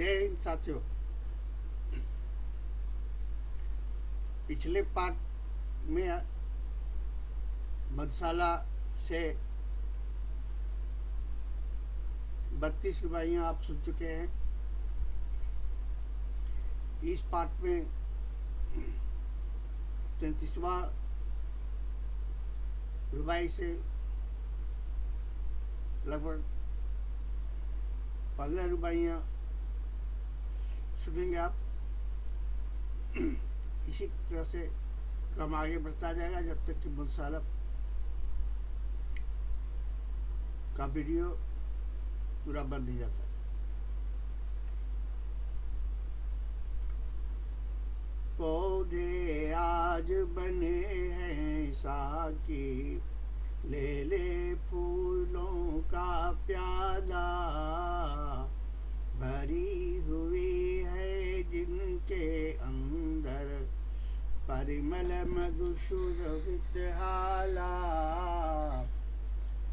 जय हिंद साथियों, पिछले पार्ट में मधुशाला से बत्तीस रुपयाँ आप सुन चुके हैं। इस पार्ट में तैतीसवा रुबाई से लगभग पंद्रह रुपया सुनेंगे आप। इसी तरह से क्रम आगे बढ़ता जाएगा जब तक कि मुंसाला का वीडियो पूरा बन नहीं जाता। पौधे आज बने हैं साकी ले ले फूलों का प्याला भरी हुई अंदर। परिमल मधुसुरभित हाला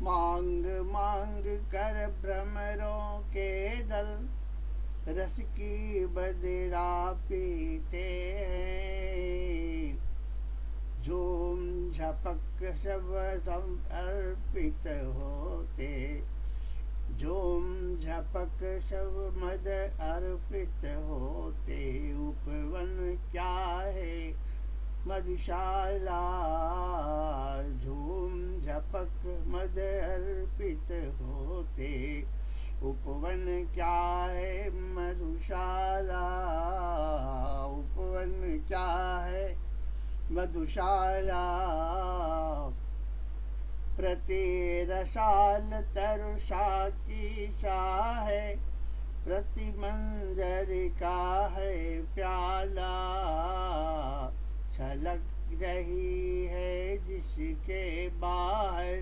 मांग मांग कर भ्रमरों के दल। रस की बदरा पीते झूम, झपक सब अर्पित होते। झूम झपक सब मद अर्पित होते उपवन क्या है? मधुशाला झूम झपक मद अर्पित होते उपवन क्या है? मधुशाला उपवन क्या है? मधुशाला प्रतिरसाल तरुषा की शाह है प्रति मंजर का है प्याला। छलक रही है जिसके बाहर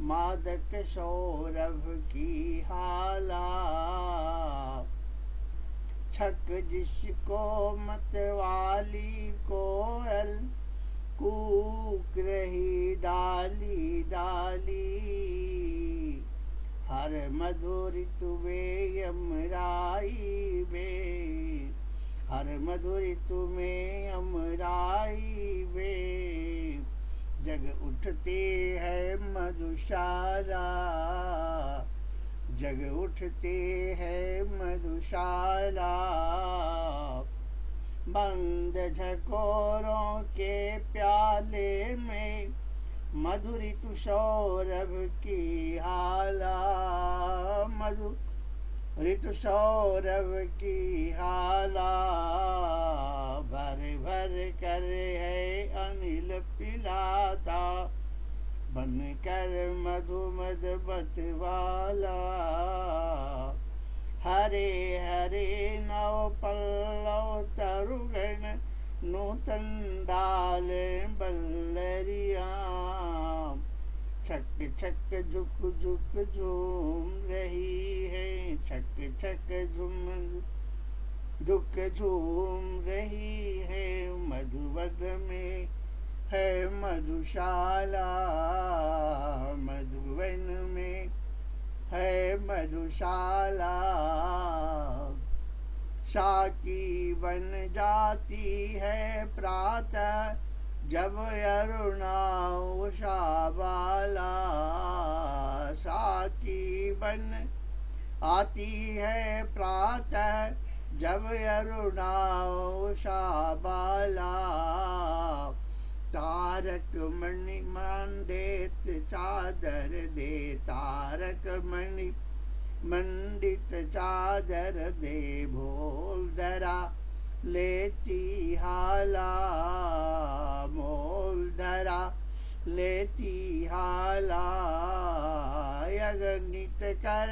मादक सौरभ की हाला। छक जिसको मतवाली कोयल, कूक रही डाली डाली। हर मधुर तुम्हें यमराई में हर मधुर तुम्हें यमराई में जग उठते है मधुशाला। जग उठते है मधुशाला। बंद झकोरों के प्याले में मधुरी तुषौरभ की हाला मधु ऋतु सौरभ की हाला भर भर कर है अनिल पिलाता। बन कर मधु मद वाला हरे हरे नव पल्लव तरुगण नूतन डाल बल्लरिया। छक छक झुक झुक झूम रही है छक छक झुम झुक झूम रही है, मधुबग में है मधुशाला मधुवन में है मधुशाला। शाकी बन जाती है प्रातः जब अरुणा उषा बाला साकी बन आती है प्रातः, जब अरुणा उषा बाला तारक मणि मंडित चादर दे, तारक मणि मंडित चादर दे भोल धरा लेती हाला मोल धरा, लेती हाला अगणित कर,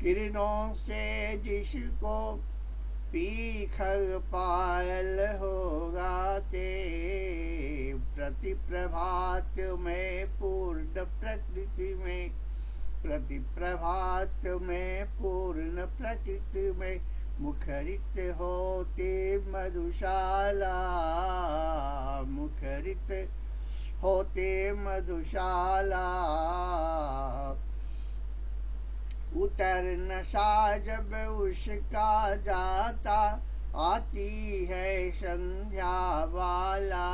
किरणों से जिसको पीखल पायल होगा ते प्रति प्रभात में पूर्ण प्रकृति में प्रति प्रभात में पूर्ण प्रकृति में मुखरित होते मधुशाला। मुखरित होते मधुशाला। उतर नशा जब उसका जाता, आती है संध्या वाला।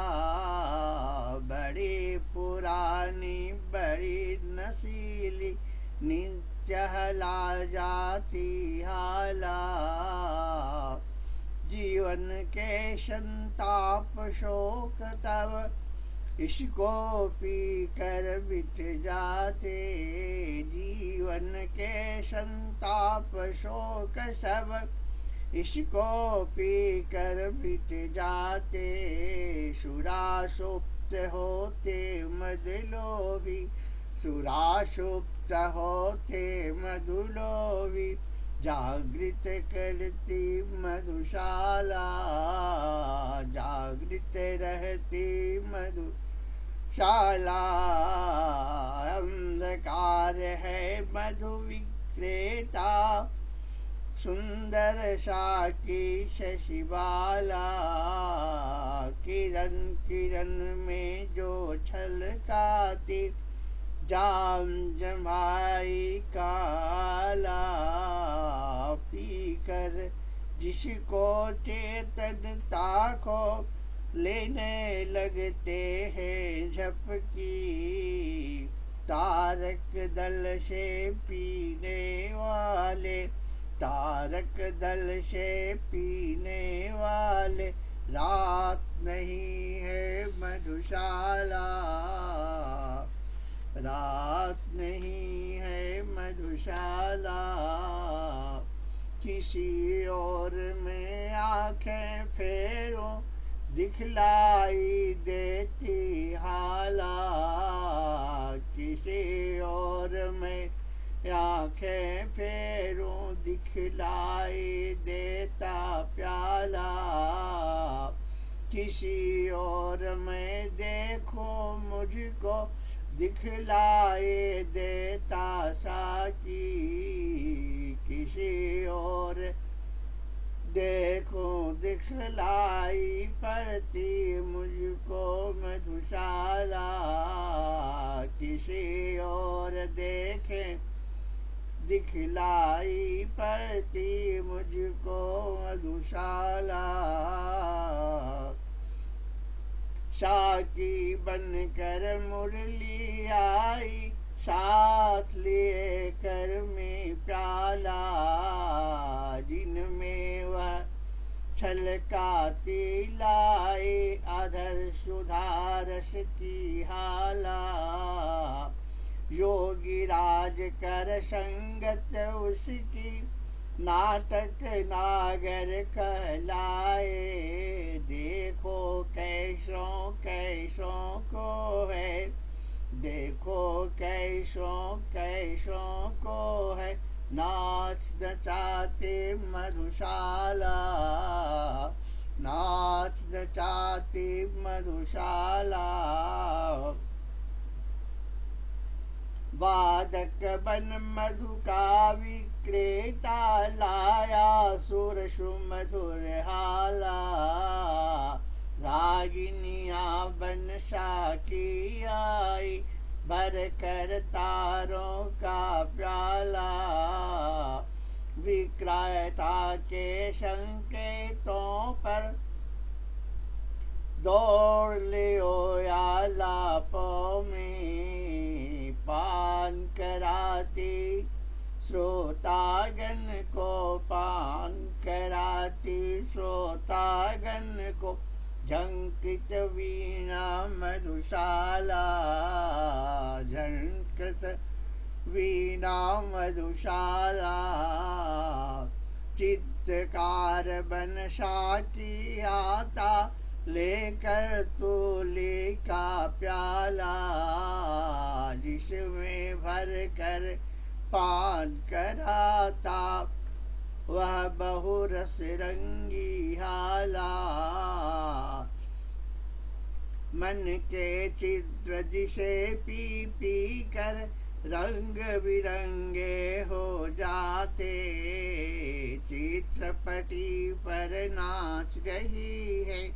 बड़ी पुरानी, बड़ी नसीली नित्य हला जाती हाला। जीवन के संताप शोक तब इसको पी कर बित जाते जीवन के संताप शोक सब इसको पी कर बित जाते सुरा सुरासुप्त होते मदलोभी सुरासुप्त होते मधुलोभी। जागृत करती मधुशाला, जागृत रहती मधुशाला। अंधकार है मधु विक्रेता, सुंदर साकी शशिबाला किरण किरण में जो छलकाती जाम जमाई काला पी कर जिसको चेतनता को लेने लगते हैं, झपकी तारक दल से पीने वाले, तारक दल से पीने वाले, रात नहीं है मधुशाला। रात नहीं है मधुशाला। किसी और में आँखें फेरो दिखलाई देती हाला। किसी और में आँखें फेरों दिखलाई देता प्याला। किसी और में देखो मुझको दिखलाए देता साकी किसी और। देखो दिखलाई पड़ती मुझको मधुशाला, किसी और देखें। दिखलाई पड़ती मुझको मधुशाला। साकी बनकर मुरली आई, साथ लिए कर में प्याला, जिनमें वह छलकाती लाए अधर सुधारस की हाला। योगी राज कर संगत उसकी नाटक नागर कहलाए। देखो कैसों कैसों को है। देखो कैसों कैसों को है। नाच नचाते मधुशाला। नाच नचाते मधुशाला। वादक बन मधु का विक्रेता लाया सुर सुमधुर हाला। रागिनिया बन साकी आई भर कर तारों का प्याला। विक्रेता के संकेतों पर दौड़ लियो या लापों में। पान कराती श्रोतागन को पान कराती श्रोतागन को झंकृत वीणा मधुशाला, झंकृत वीणा मधुशाला। चित्रकार बन साकी आता, लेकर तोले का प्याला, जिसमें भर कर पान कराता वह बहुरस रंगी हाला। मन के चित्र जिसे पी पी कर रंग बिरंगे हो जाते। चित्रपटी पर नाच रही है।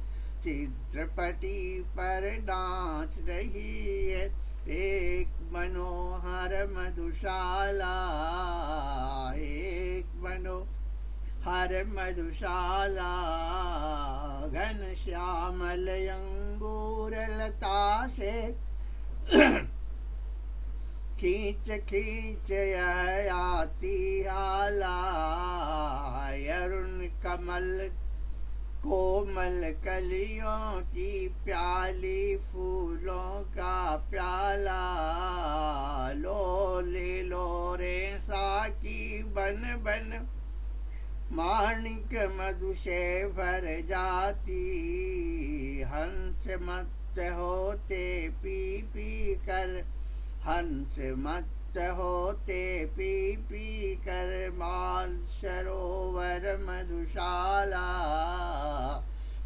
चित्रपटी पर नाच रही है। एक मनोहर मधुशाला, एक मनो हर मधुशाला, घन श्यामल अंगूर लता से। खींच खींच आती आला, अरुण कमल कोमल कलियों की प्याली फूलों का प्याला। लो ले लो रे साकी बन बन। माणिक मधु से भर जाती। हंस मत होते पी पी कर। हंस मत होते पी पी कर मान सरोवर मधुशाला।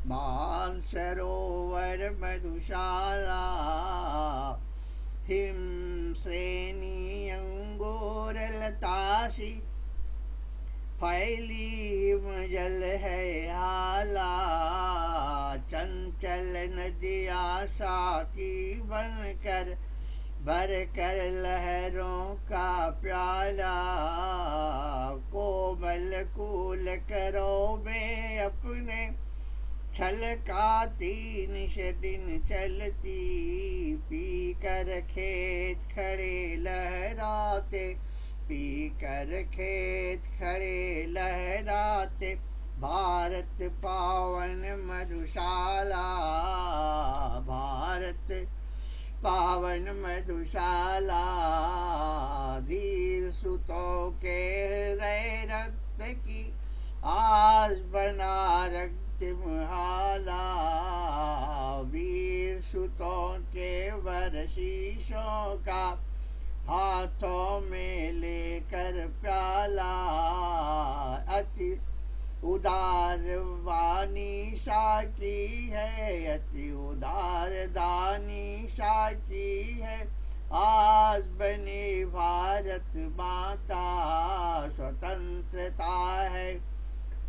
मान सरोवर मधुशाला। हिम श्रेणी अंगोर लतासी फैली हिम जल है हाला। चंचल नदिया साकी बन कर भर कर लहरों का प्याला, कोमल कूल करो में अपने छलकाती निश दिन चलती पी कर खेत खड़े लहराते पी कर खेत खड़े लहराते, भारत पावन मधुशाला, भारत पावन मधुशाला धीर सुतों के हृदय रक्त की आज बना रक्त मुहाला वीर सुतों के वर्षीशों का हाथों में लेकर प्याला अति उदार वाणी साची है, अति उदार दानी साची है। आज बनी भारत माता स्वतंत्रता है।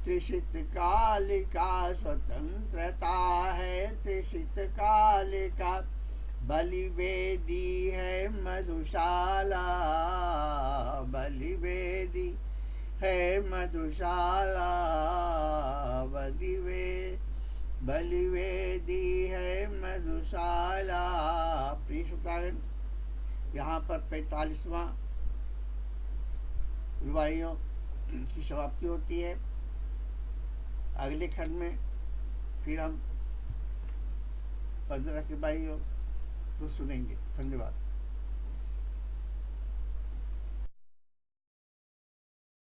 त्रिषित काल का स्वतंत्रता है त्रिषित काल का बलिवेदी है मधुशाला बलिवेदी। है मधुशाला बलिवे बलिवेदी है मधुशाला। प्रिय श्रोतागण, यहाँ पर पैतालीसवा विवाहियों की समाप्ति होती है। अगले खंड में फिर हम पंद्रह के भाइयों को सुनेंगे। धन्यवाद।